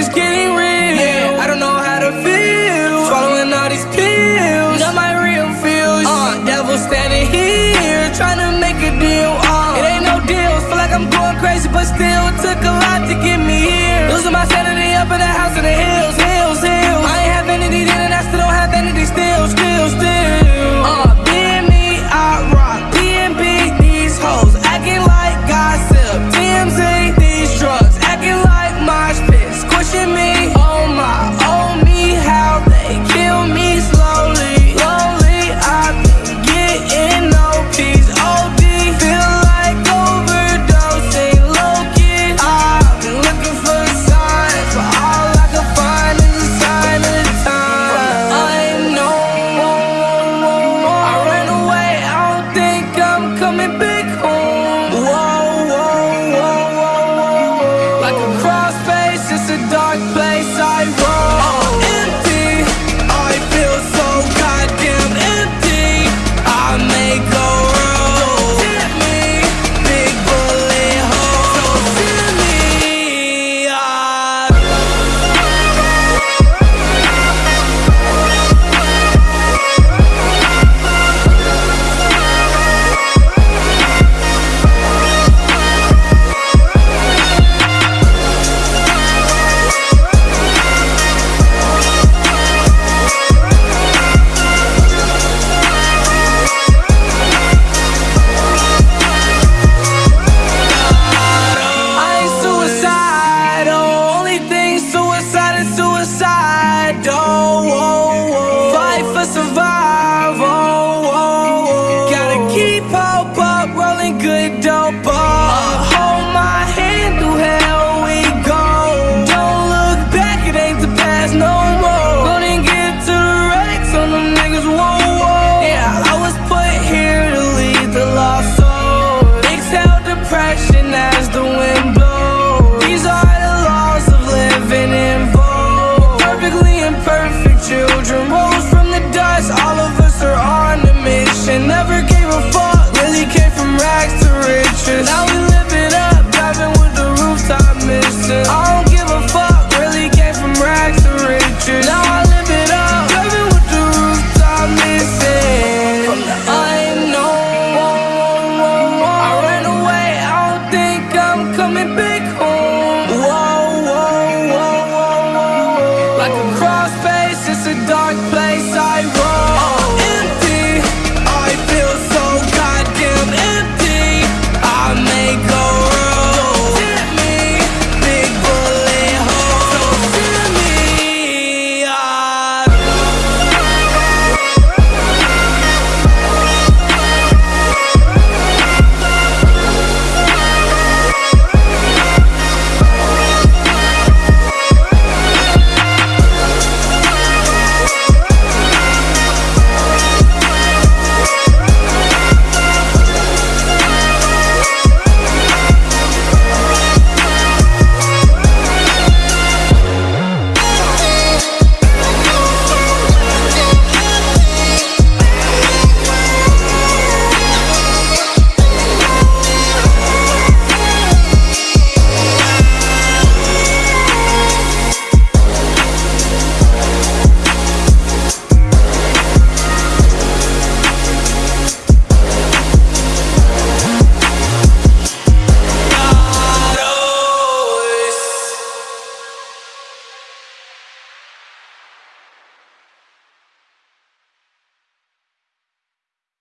is getting real. Yeah, I don't know how to feel. Swallowing all these pills. Not my real feels. Uh, devil standing here, trying to make a deal. Uh, it ain't no deals. Feel like I'm going crazy, but still, it took a lot to get me here. Losing my sanity up in the house in the hill.